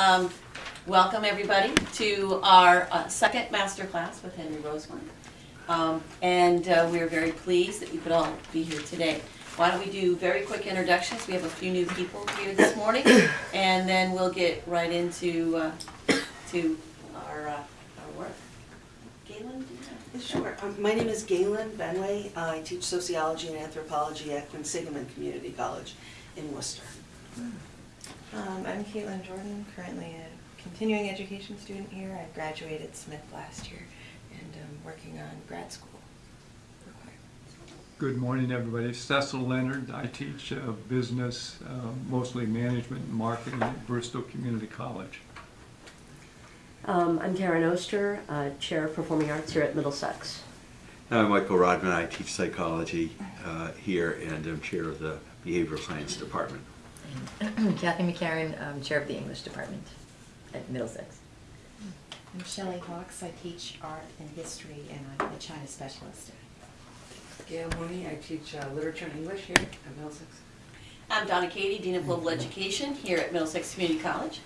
Um, welcome everybody to our uh, second master class with Henry Rosemont. Um, and uh, we're very pleased that you could all be here today. Why don't we do very quick introductions? We have a few new people here this morning, and then we'll get right into uh, to our uh, our work. Galen, do you have? Sure. Um, My name is Galen Benway. I teach sociology and anthropology at Quinsigamond Community College in Worcester. Um, I'm Caitlin Jordan, currently a continuing education student here. I graduated Smith last year and I'm working on grad school requirements. Good morning, everybody. Cecil Leonard. I teach uh, business, uh, mostly management and marketing at Bristol Community College. Um, I'm Karen Oster, uh, Chair of Performing Arts here at Middlesex. I'm Michael Rodman. I teach psychology uh, here and I'm chair of the behavioral science department. Kathy McCarron, um, Chair of the English Department at Middlesex. I'm Shelley Hawks. I teach art and history, and I'm a China specialist. Gail Mooney, I teach uh, literature and English here at Middlesex. I'm Donna Katie, Dean of Global Education here at Middlesex Community College.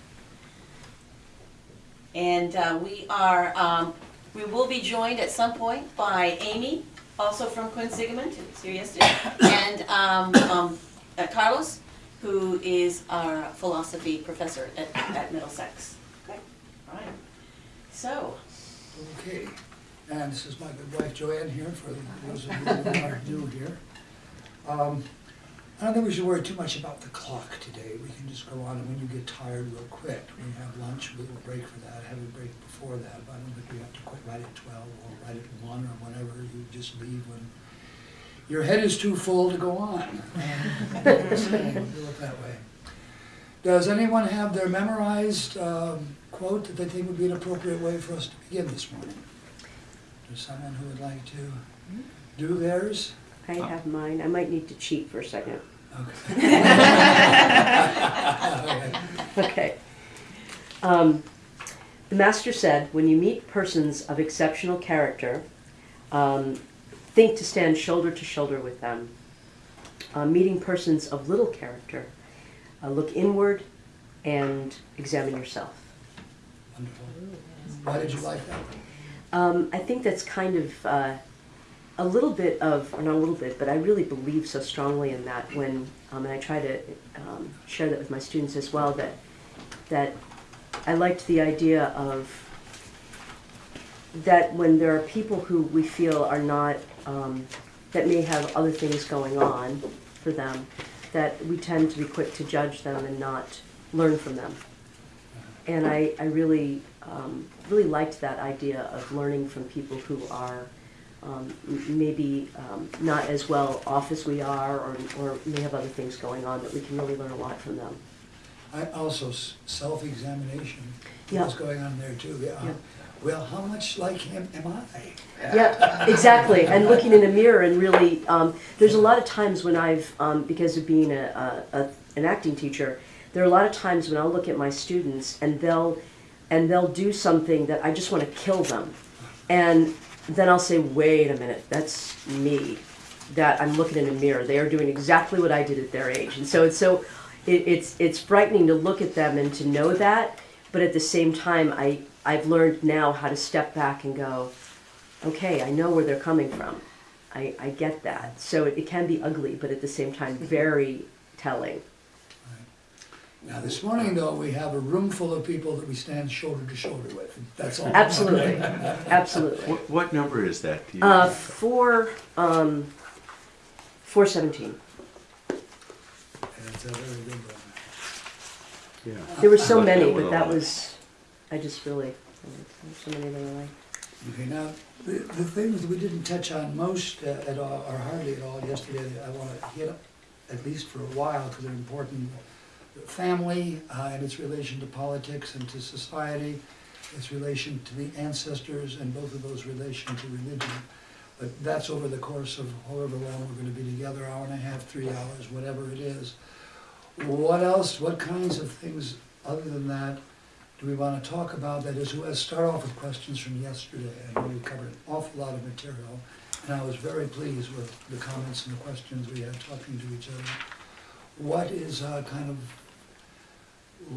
And uh, we are, um, we will be joined at some point by Amy, also from Quinsigamond, who was here yesterday, and um, um, uh, Carlos, who is our philosophy professor at, at Middlesex. Okay, all right. So, Okay, and this is my good wife Joanne here, for those of you who are new here. Um, I don't think we should worry too much about the clock today, we can just go on, and when you get tired, we'll quit. We have lunch, we'll break for that, have a break before that, but I don't think we have to quit right at twelve, or right at one, or whenever, you just leave when your head is too full to go on. Do it that way. Does anyone have their memorized um, quote that they think would be an appropriate way for us to begin this morning? Is someone who would like to do theirs? I have mine. I might need to cheat for a second. Okay. Okay. Um, the master said, when you meet persons of exceptional character, um, think to stand shoulder to shoulder with them. Uh, meeting persons of little character, uh, look inward and examine yourself. Wonderful. Why did you like that? Um, I think that's kind of uh, a little bit of, or not a little bit, but I really believe so strongly in that when, um, and I try to um, share that with my students as well, that, that I liked the idea of that when there are people who we feel are not, um, that may have other things going on for them, that we tend to be quick to judge them and not learn from them. And I, I really, um, really liked that idea of learning from people who are um, maybe um, not as well off as we are, or, or may have other things going on, that we can really learn a lot from them. I also, self-examination, Yeah. what's going on there too. Yeah. Yeah. Well, how much like him am I? Yeah, exactly. And looking in a mirror and really, um, there's a lot of times when I've, um, because of being a, a, a, an acting teacher, there are a lot of times when I'll look at my students and they'll, and they'll do something that I just want to kill them. And then I'll say, wait a minute, that's me. That I'm looking in a mirror. They are doing exactly what I did at their age. And so it's so, it, it's, it's frightening to look at them and to know that. But at the same time, I, I've learned now how to step back and go, okay, I know where they're coming from. I, I get that. So it, it can be ugly, but at the same time, very telling. Now, this morning though, we have a room full of people that we stand shoulder to shoulder with, that's all. Absolutely, absolutely. What, what number is that? Do you Uh, four, um, four seventeen. It's a very good one. yeah. There were so many, but that was, I just really, so many that I like. Okay, now, the, the things that we didn't touch on most uh, at all, or hardly at all yesterday, I want to hit at least for a while, because they're important. Family uh, and its relation to politics and to society, its relation to the ancestors, and both of those relation to religion. But that's over the course of however long we're going to be together, hour and a half, three hours, whatever it is. What else, what kinds of things, other than that, do we want to talk about? That is, let's start off with questions from yesterday. I know we covered an awful lot of material, and I was very pleased with the comments and the questions we had talking to each other. What is uh, kind of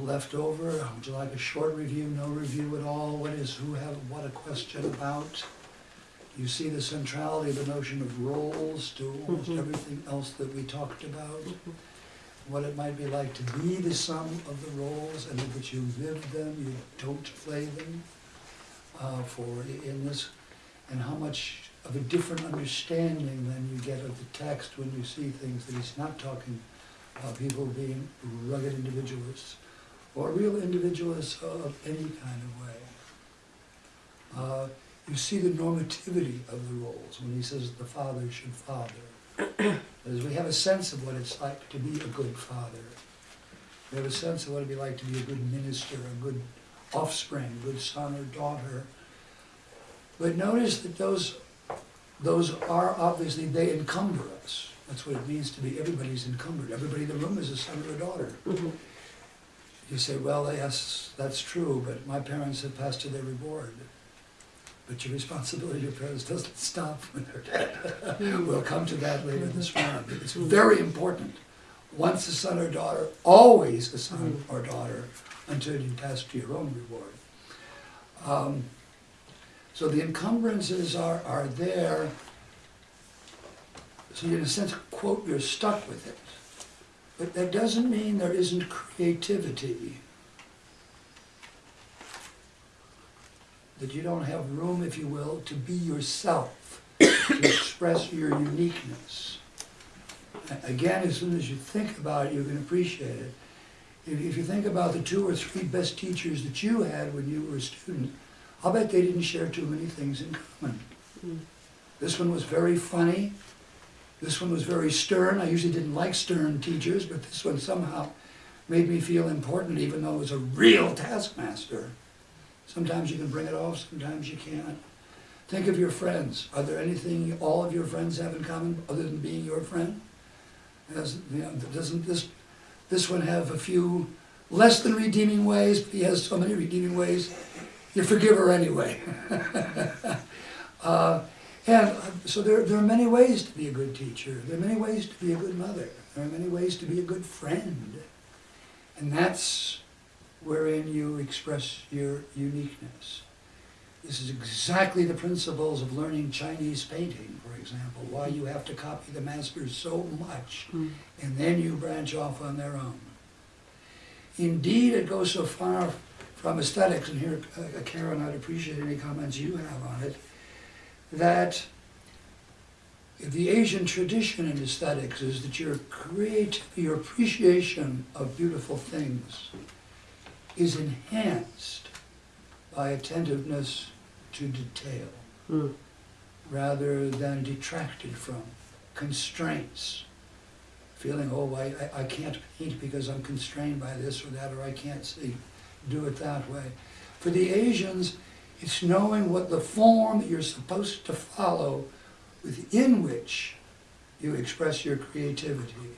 left over? Would you like a short review, no review at all? What is, who have, what a question about? You see the centrality of the notion of roles to almost Mhm. everything else that we talked about? What it might be like to be the sum of the roles and that you live them, you don't play them uh, for in this, and how much of a different understanding than you get of the text when you see things that he's not talking about people being rugged individualists or real individualists of any kind of way. Uh, you see the normativity of the roles when he says the father should father. As we have a sense of what it's like to be a good father. We have a sense of what it'd be like to be a good minister, a good offspring, a good son or daughter. But notice that those, those are obviously, they encumber us. That's what it means to be, everybody's encumbered. Everybody in the room is a son or a daughter. Mhm. You say, well, yes, that's true, but my parents have passed to their reward. But your responsibility to your parents doesn't stop when they're dead. We'll come to that later this round. It's very important. Once a son or daughter, always a son or daughter, until you pass to your own reward. Um, so the encumbrances are, are there. So in a sense, quote, you're stuck with it. But that doesn't mean there isn't creativity. That you don't have room, if you will, to be yourself, to express your uniqueness. Again, as soon as you think about it, you can appreciate it. If, if you think about the two or three best teachers that you had when you were a student, I'll bet they didn't share too many things in common. Mm. This one was very funny. This one was very stern. I usually didn't like stern teachers, but this one somehow made me feel important, even though it was a real taskmaster. Sometimes you can bring it off, sometimes you can't. Think of your friends. Are there anything all of your friends have in common other than being your friend? Has, you know, doesn't this, this one have a few less than redeeming ways, but he has so many redeeming ways, you forgive her anyway. uh, and uh, so there, there are many ways to be a good teacher. There are many ways to be a good mother. There are many ways to be a good friend. And that's wherein you express your uniqueness. This is exactly the principles of learning Chinese painting, for example, why you have to copy the masters so much, Mm. and then you branch off on their own. Indeed, it goes so far from aesthetics, and here, uh, Karen, I'd appreciate any comments you have on it, that the Asian tradition in aesthetics is that your create, your appreciation of beautiful things is enhanced by attentiveness to detail Mm. rather than detracted from constraints. Feeling, oh, I, I- I can't paint because I'm constrained by this or that, or I can't see, do it that way. For the Asians, it's knowing what the form that you're supposed to follow within which you express your creativity.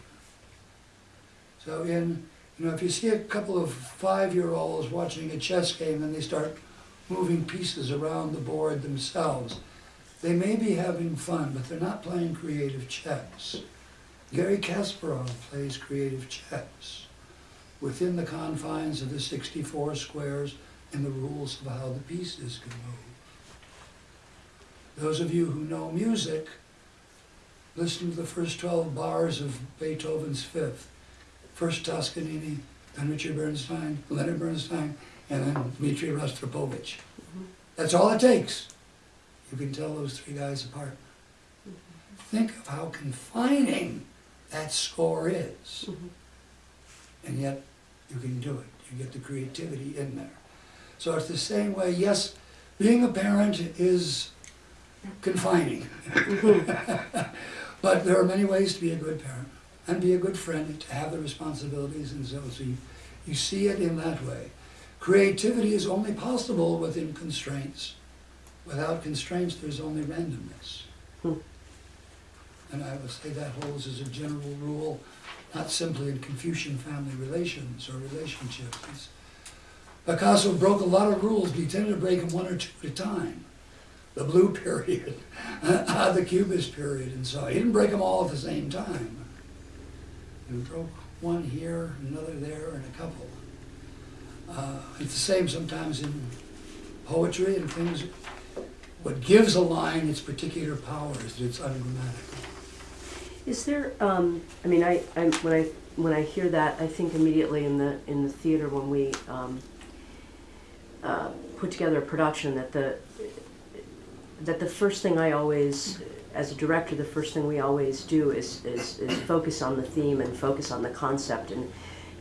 So in, you know, if you see a couple of five-year-olds watching a chess game and they start moving pieces around the board themselves, they may be having fun, but they're not playing creative chess. Gary Kasparov plays creative chess within the confines of the 64 squares and the rules of how the pieces can move. Those of you who know music, listen to the first 12 bars of Beethoven's Fifth. First Toscanini, then Richard Bernstein, Leonard Bernstein, and then Dmitri Rostropovich. Mm-hmm. That's all it takes. You can tell those three guys apart. Mm-hmm. Think of how confining that score is. Mhm. And yet, you can do it. You get the creativity in there. So it's the same way, yes, being a parent is confining. Mm-hmm. but there are many ways to be a good parent and be a good friend, to have the responsibilities and so, so you, you see it in that way. Creativity is only possible within constraints. Without constraints, there's only randomness. Hmm. And I would say that holds as a general rule, not simply in Confucian family relations or relationships. It's- Picasso broke a lot of rules, but he tended to break them one or two at a time. The blue period, the cubist period, and so on. He didn't break them all at the same time. He broke one here, another there, and a couple. It's the same sometimes in poetry and things. What gives a line its particular power is that it's ungrammatical. Is there, um, I mean, I, I, when I, when I hear that, I think immediately in the, in the theater when we, um, uh, put together a production that the, that the first thing I always, as a director, the first thing we always do is, is, is focus on the theme and focus on the concept. And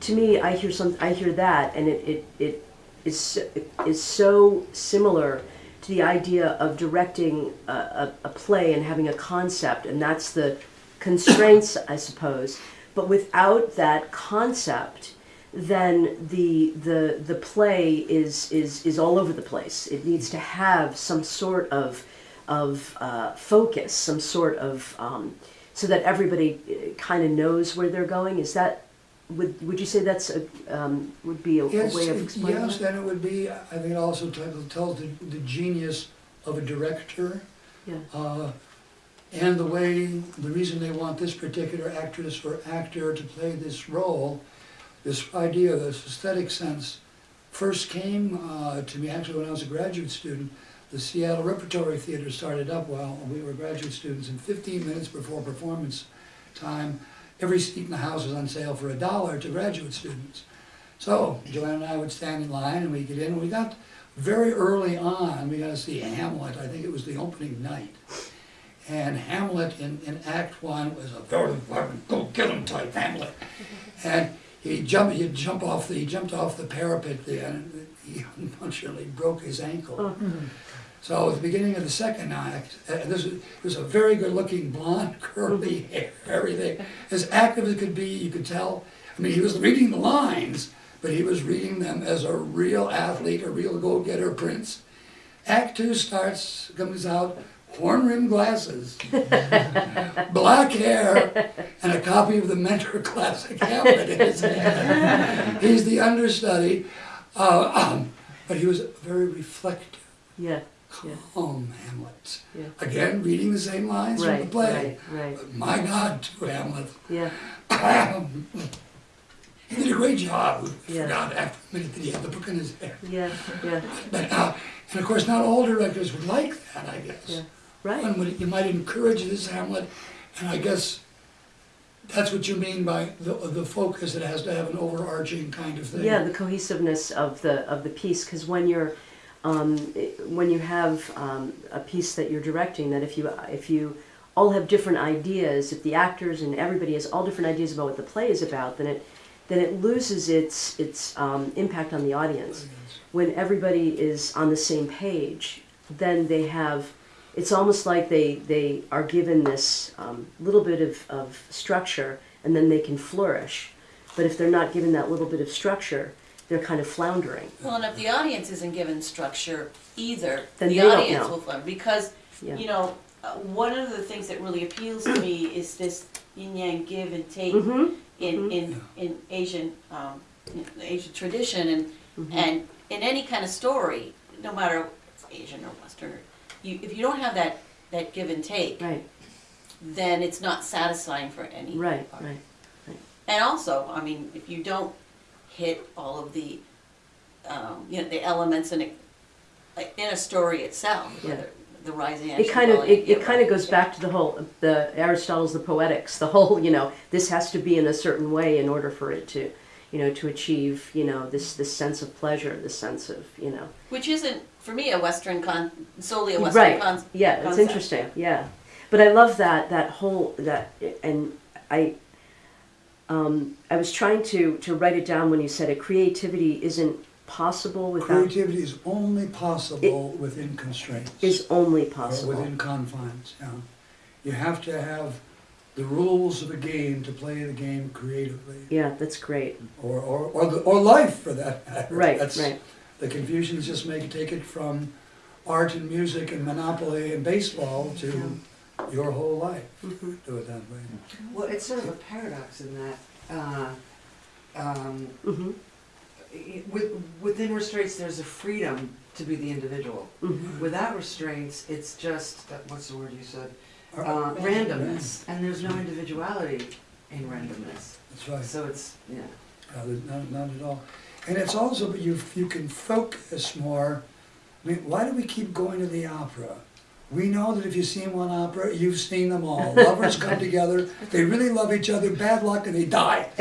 to me, I hear some, I hear that and it, it, it is, so- is so similar to the idea of directing a, a, a play and having a concept, and that's the constraints, I suppose. But without that concept, then the the the play is is is all over the place. It needs to have some sort of of uh, focus, some sort of um, so that everybody kind of knows where they're going. Is that would would you say that's a um, would be a, a Yes, way of explaining yes, that? and it would be, I think it also tells tells the, the genius of a director. Yeah. Uh, and the way, the reason they want this particular actress or actor to play this role, this idea, this aesthetic sense, first came uh, to me actually when I was a graduate student. The Seattle Repertory Theater started up while we were graduate students, and 15 minutes before performance time, every seat in the house was on sale for a dollar to graduate students. So Joanne and I would stand in line and we get in, and we got very early on, we got to see Hamlet, I think it was the opening night. And Hamlet in, in Act One was a very violent, go get him type Hamlet. And he jumped, he'd jump off the, he jumped off the parapet there and he unfortunately broke his ankle. Oh. So at the beginning of the second act, uh, this was, was a very good-looking blonde, curly hair, everything, as active as could be. You could tell. I mean, he was reading the lines, but he was reading them as a real athlete, a real go-getter prince. Act two starts, comes out, horn-rimmed glasses, black hair, and a copy of the Mentor Classic Hamlet in his hand. He's the understudy, uh, um, but he was very reflective yeah, calm Hamlet. Yeah. Again, reading the same lines from the play. right, right. My God, to Hamlet. Yeah, he did a great job. We Yeah. forgot after a minute that he had the book in his hand. yeah, yeah, But, uh, and of course, not all directors would like that, I guess. yeah. Right. One would, you might encourage this Hamlet, and I guess that's what you mean by the, the focus. It has to have an overarching kind of thing. Yeah, the cohesiveness of the of the piece, because when you're um, when you have um, a piece that you're directing, that if you if you all have different ideas, if the actors and everybody has all different ideas about what the play is about, then it then it loses its its um, impact on the audience. When everybody is on the same page, then they have. It's almost like they they are given this um, little bit of, of structure, and then they can flourish. But if they're not given that little bit of structure, they're kind of floundering. Well, and if the audience isn't given structure either, Then the they don't audience know. will flounder. Because, Yeah. you know, uh, one of the things that really appeals to me is this yin yang give and take Mhm. in, in, in Asian, um, in the Asian tradition and, Mm-hmm. and in any kind of story, no matter if it's Asian or Western, or, you, if you don't have that, that give and take, Right, then it's not satisfying for any. right, part. right. And also, I mean, if you don't hit all of the, um, you know, the elements in a, in a story itself, Yeah. whether the rising It kind of it, it kind of goes back to the whole the Aristotle's the poetics, the whole you know this has to be in a certain way in order for it to you know to achieve you know this this sense of pleasure, this sense of you know Which isn't, for me, a Western con, solely a Western right con. yeah it's concept. interesting yeah, but I love that that whole that and I. Um, I was trying to, to write it down when you said it. Creativity isn't possible without Creativity is only possible within constraints. is only possible. within confines, yeah. You have to have the rules of a game to play the game creatively, Yeah, that's great. or, or, or, the, or life for that matter. Right, That's- right. The Confucians just make, take it from art and music and monopoly and baseball to your whole life. Mm-hmm. Do it that way. Well, it's sort of a paradox in that, uh, um, hmm with, within restraints, there's a freedom to be the individual. hmm Without restraints, it's just, uh, what's the word you said? Uh, randomness, and there's no individuality in randomness. That's right. So it's, yeah. Uh, Not, not at all. And it's also, you, you can focus more. I mean, why do we keep going to the opera? We know that if you've seen one opera, you've seen them all. Lovers come together, they really love each other, bad luck, and they die.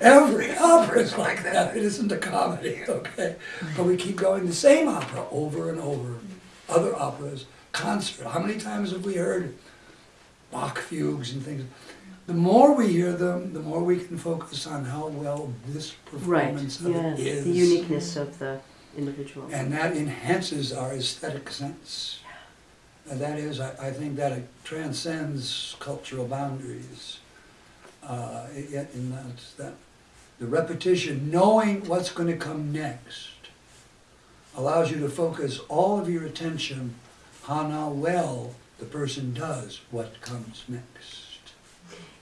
Every opera is like that. It isn't a comedy, okay? But we keep going the same opera over and over. Other operas, concert. How many times have we heard Bach fugues and things? The more we hear them, the more we can focus on how well this Right, performance of yeah, it is. the uniqueness of the individual. And that enhances our aesthetic sense. And that is, I, I think that it transcends cultural boundaries. Uh, it- in that, that, the repetition, knowing what's gonna come next, allows you to focus all of your attention on how well the person does what comes next.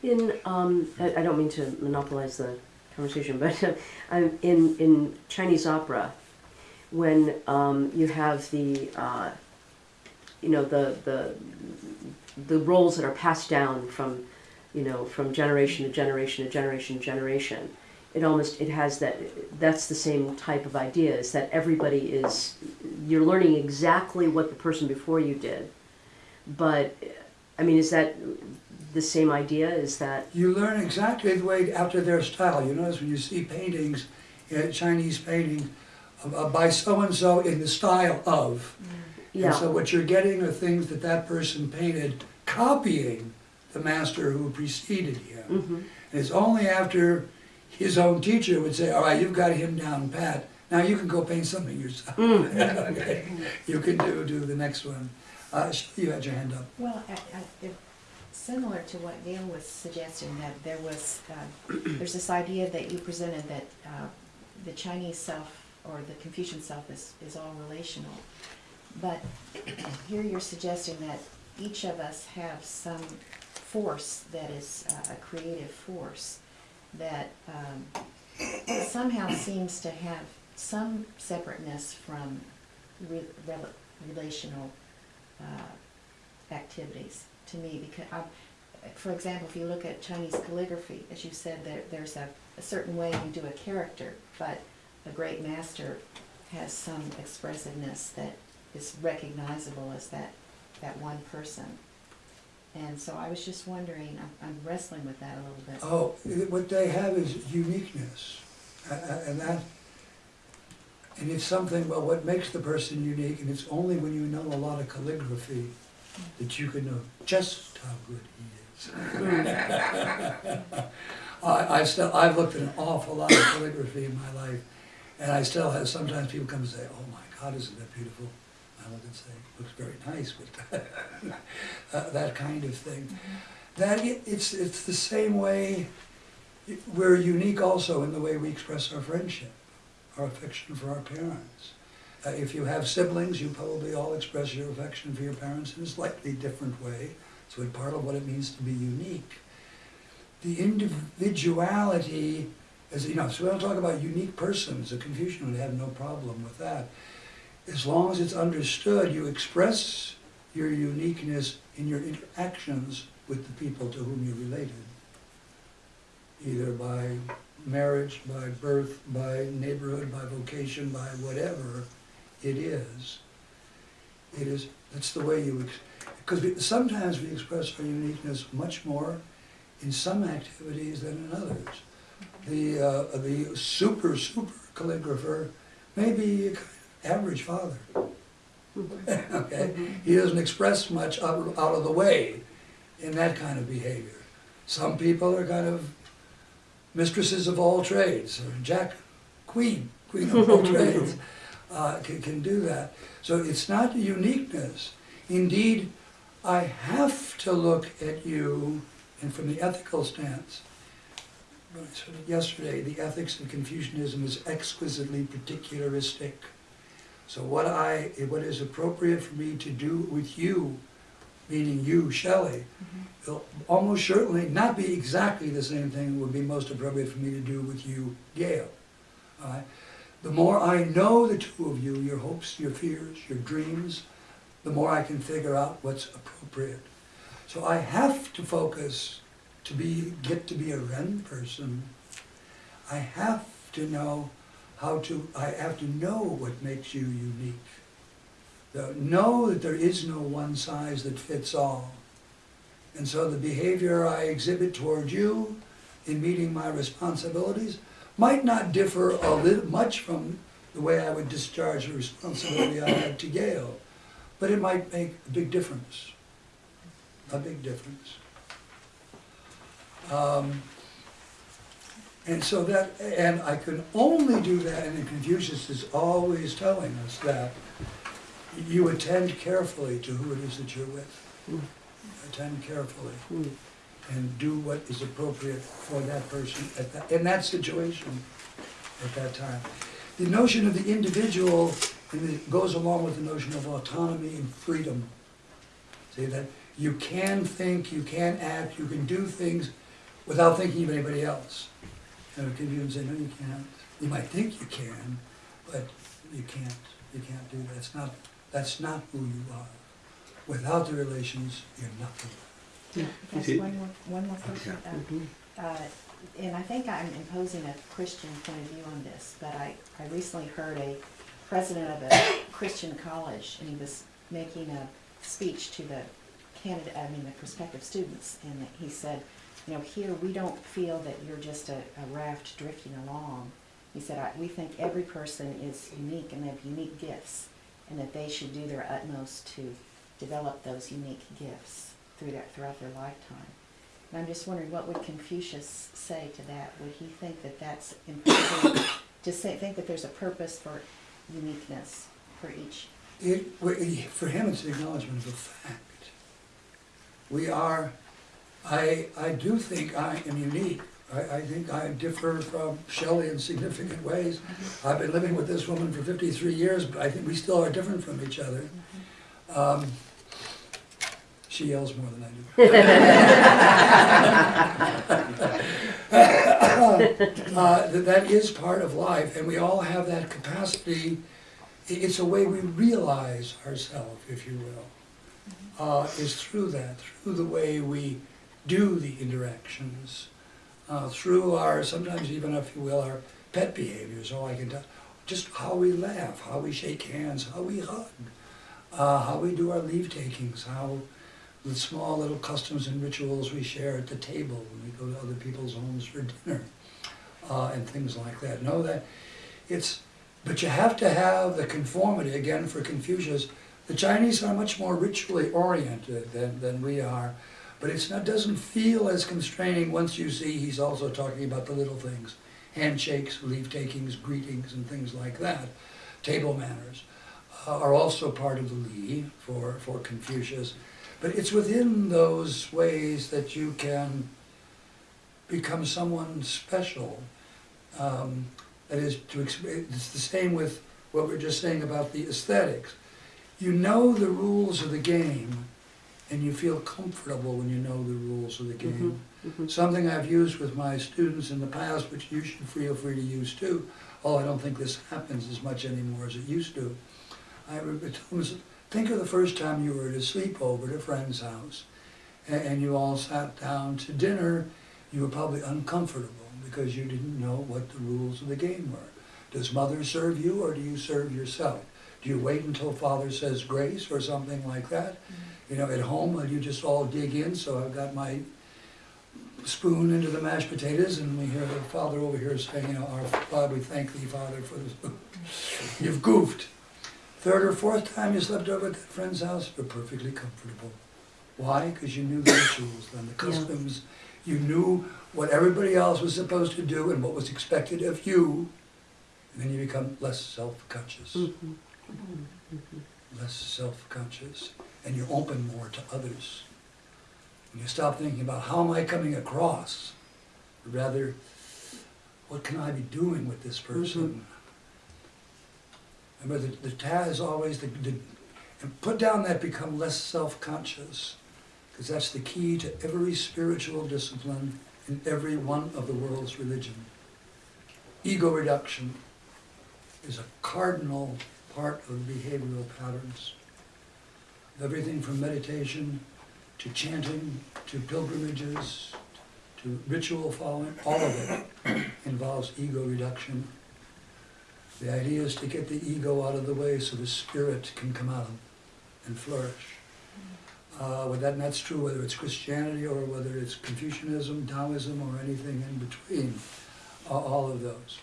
In, um, I, I don't mean to monopolize the conversation, but I'm in, in Chinese opera, when um, you have the, uh, you know, the, the, the roles that are passed down from, you know, from generation to generation to generation to generation, it almost, it has that, that's the same type of idea, is that everybody is, you're learning exactly what the person before you did. But, I mean, is that the same idea, is that, You learn exactly the way after their style. You notice when you see paintings, uh, Chinese painting uh, by so-and-so in the style of. And so what you're getting are things that that person painted, copying the master who preceded him. hmm And it's only after his own teacher would say, all right, you've got him down pat, now you can go paint something yourself. Okay. You can do, do the next one. Uh, you had your hand up. Well, I, I, it- similar to what Gail was suggesting, that there was, uh, there's this idea that you presented that uh, the Chinese self or the Confucian self is, is all relational. But here you're suggesting that each of us have some force that is uh, a creative force that um, somehow seems to have some separateness from re- rel- relational uh, activities to me because um, for example if you look at Chinese calligraphy as you said there, there's a, a certain way you do a character but a great master has some expressiveness that is recognizable as that that one person and so I was just wondering I'm, I'm wrestling with that a little bit Oh, what they have is uniqueness, and that, and it's something, well, what makes the person unique, and it's only when you know a lot of calligraphy that you can know just how good he is. I, I still, I've looked at an awful lot of calligraphy in my life, and I still have, sometimes people come and say, oh my God, isn't that beautiful? I and say, looks very nice, but uh, that kind of thing. That it, it's it's the same way. We're unique also in the way we express our friendship, our affection for our parents. Uh, if you have siblings, you probably all express your affection for your parents in a slightly different way. So it's part of what it means to be unique. The individuality, as you know, so we don't talk about unique persons. A Confucian would have no problem with that. As long as it's understood, you express your uniqueness in your interactions with the people to whom you're related. Either by marriage, by birth, by neighborhood, by vocation, by whatever it is. It is, that's the way you, because sometimes we express our uniqueness much more in some activities than in others. The, uh, the super, super calligrapher may be a kind of average father. Okay? He doesn't express much out, out of the way in that kind of behavior. Some people are kind of mistresses of all trades, or Jack, queen, queen of all trades, uh, can, can do that. So it's not uniqueness. Indeed, I have to look at you, and from the ethical stance, what I said yesterday, the ethics of Confucianism is exquisitely particularistic. So what I, what is appropriate for me to do with you, meaning you, Shelley, will almost certainly not be exactly the same thing that would be most appropriate for me to do with you, Gail. All right? The more I know the two of you, your hopes, your fears, your dreams, the more I can figure out what's appropriate. So I have to focus to be, get to be a Ren person. I have to know how to, I have to know what makes you unique. The- Know that there is no one size that fits all. And so the behavior I exhibit toward you in meeting my responsibilities might not differ a little, much from the way I would discharge the responsibility I had to Gail, but it might make a big difference, a big difference. Um, and so that, and I can only do that, and Confucius is always telling us that you attend carefully to who it is that you're with. Attend carefully Mm. and do what is appropriate for that person at that, in that situation at that time. The notion of the individual and it goes along with the notion of autonomy and freedom. See, that you can think, you can act, you can do things without thinking of anybody else. And can you say, no, you can't. You might think you can, but you can't. You can't do that. That's not, that's not who you are. Without the relations, you're nothing. Can I ask one more, one more question? Uh, uh, And I think I'm imposing a Christian point of view on this, but I, I recently heard a president of a Christian college, and he was making a speech to the candidate, I mean, the prospective students, and he said, you know, here, we don't feel that you're just a, a raft drifting along. He said, we think every person is unique and they have unique gifts, and that they should do their utmost to develop those unique gifts through their, throughout their lifetime. And I'm just wondering, what would Confucius say to that? Would he think that that's important, to say, think that there's a purpose for uniqueness for each? It, for him, it's an acknowledgement of a fact. We are, I, I do think I am unique. I, I think I differ from Shelley in significant ways. I've been living with this woman for fifty-three years, but I think we still are different from each other. Um, She yells more than I do. Uh, that that is part of life, and we all have that capacity. It's a way we realize ourselves, if you will, uh, is through that, through the way we do the interactions, uh, through our, sometimes even, if you will, our pet behaviors, all I can tell, just how we laugh, how we shake hands, how we hug, uh, how we do our leave takings, how the small little customs and rituals we share at the table when we go to other people's homes for dinner, uh, and things like that. Know that it's, but you have to have the conformity, again, for Confucius. The Chinese are much more ritually oriented than, than we are, but not, doesn't feel as constraining once you see he's also talking about the little things. Handshakes, leave takings, greetings, and things like that. Table manners uh, are also part of the Li for, for Confucius. But it's within those ways that you can become someone special. Um, that is, to it's the same with what we are just saying about the aesthetics. You know the rules of the game, and you feel comfortable when you know the rules of the mm-hmm, game. Mm-hmm. Something I've used with my students in the past, which you should feel free to use too, although I don't think this happens as much anymore as it used to. I them, think of the first time you were at a sleepover at a friend's house, a- and you all sat down to dinner, you were probably uncomfortable because you didn't know what the rules of the game were. Does mother serve you or do you serve yourself? Do you wait until father says grace or something like that? Mm-hmm. You know, at home, you just all dig in, so I've got my spoon into the mashed potatoes and we hear the father over here saying, you know, our Father, we thank thee, Father, for the spoon. You've goofed. Third or fourth time you slept over at that friend's house, you're perfectly comfortable. Why? Because you knew the rituals and the customs. You knew what everybody else was supposed to do and what was expected of you. And then you become less self-conscious. Mm-hmm. Mm-hmm. Less self-conscious. And you're open more to others. And you stop thinking about how am I coming across? Rather, what can I be doing with this person? Mm-hmm. Remember, the, the ta is always the, the, and put down that become less self-conscious, because that's the key to every spiritual discipline in every one of the world's religion. Ego reduction is a cardinal part of behavioral patterns. Everything from meditation to chanting to pilgrimages to ritual following, all of it involves ego reduction. The idea is to get the ego out of the way so the spirit can come out and flourish. Uh, well, that, that's true whether it's Christianity or whether it's Confucianism, Taoism, or anything in between, a- all of those.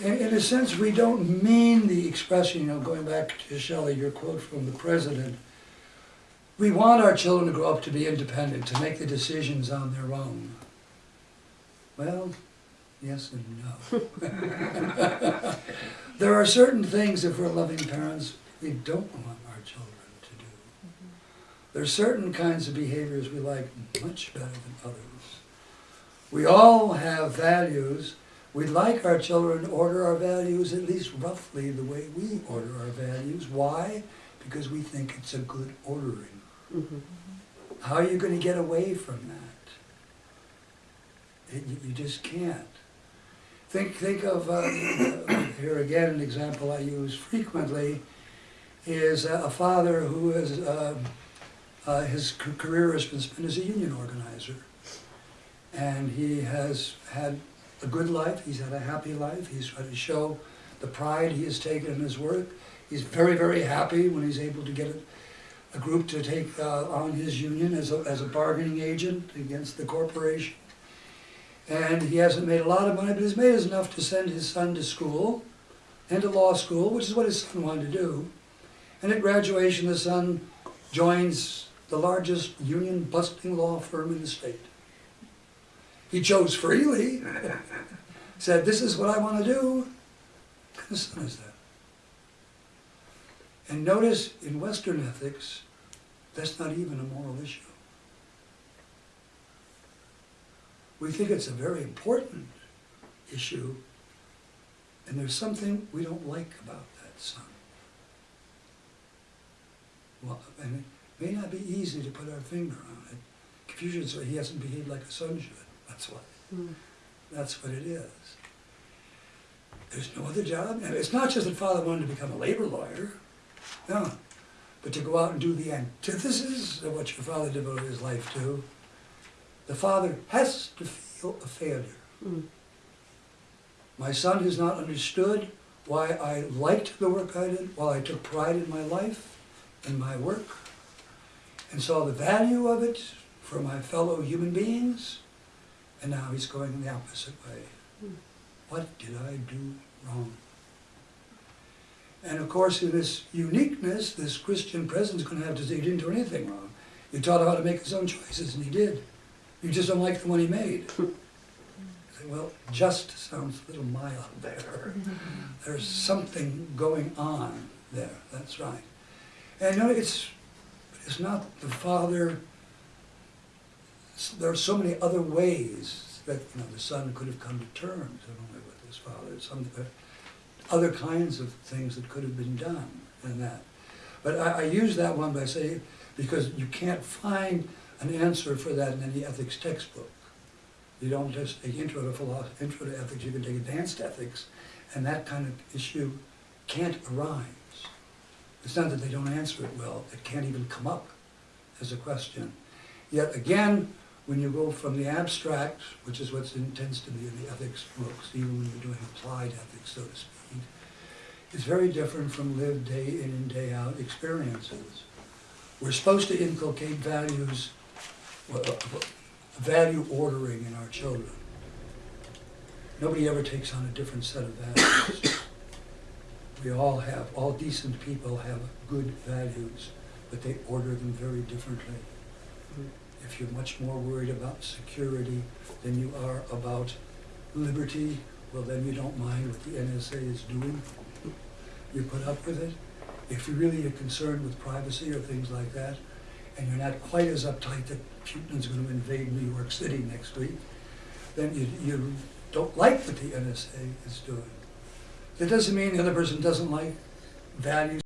In, in a sense, we don't mean the expression, you know, going back to Shelley, your quote from the president, we want our children to grow up to be independent, to make the decisions on their own. Well, yes and no. There are certain things, if we're loving parents, we don't want our children to do. There are certain kinds of behaviors we like much better than others. We all have values. We'd like our children to order our values at least roughly the way we order our values. Why? Because we think it's a good ordering. Mhm. How are you going to get away from that? It, you, you just can't. Think, think of, uh, here again, an example I use frequently is a father who has, uh, his career has been spent as a union organizer. And he has had a good life, he's had a happy life, he's tried to show the pride he has taken in his work. He's very, very happy when he's able to get a, a group to take uh, on his union as a, as a bargaining agent against the corporation. And he hasn't made a lot of money, but he's made enough to send his son to school and to law school, which is what his son wanted to do. And at graduation, the son joins the largest union busting law firm in the state. He chose freely, said, this is what I want to do. Kind son is that? And notice in Western ethics, that's not even a moral issue. We think it's a very important issue, and there's something we don't like about that son. Well, and it may not be easy to put our finger on it. Confucius said he hasn't behaved like a son should. That's what. Mm. That's what it is. There's no other job. And it's not just that father wanted to become a labor lawyer. No. But to go out and do the antithesis of what your father devoted his life to, the father has to feel a failure. Mm. My son has not understood why I liked the work I did, why I took pride in my life, in my work, and saw the value of it for my fellow human beings, and now he's going the opposite way. Hmm. What did I do wrong? And of course, in this uniqueness, this Christian presence is going to have to say, you didn't do anything wrong. You taught him how to make his own choices, and he did. You just don't like the one he made. Say, well, just sounds a little mild there. There's something going on there, that's right. And you know, it's, it's not the father, there are so many other ways that, you know, the son could have come to terms, not only with his father, some, other kinds of things that could have been done in that. But I, I use that one by saying, because you can't find an answer for that in any ethics textbook. You don't just take intro to philosophy, intro to ethics, you can take advanced ethics, and that kind of issue can't arise. It's not that they don't answer it well, it can't even come up as a question. Yet again, when you go from the abstract, which is what tends to be in the ethics books, even when you're doing applied ethics, so to speak, it's very different from lived day in and day out experiences. We're supposed to inculcate values, uh, uh, uh, value ordering in our children. Nobody ever takes on a different set of values. We all have, all decent people have good values, but they order them very differently. Mm. If you're much more worried about security than you are about liberty, well, then you don't mind what the NSA is doing. You put up with it. If you really are concerned with privacy or things like that, and you're not quite as uptight that Putin's going to invade New York City next week, then you, you don't like what the NSA is doing. That doesn't mean the other person doesn't like values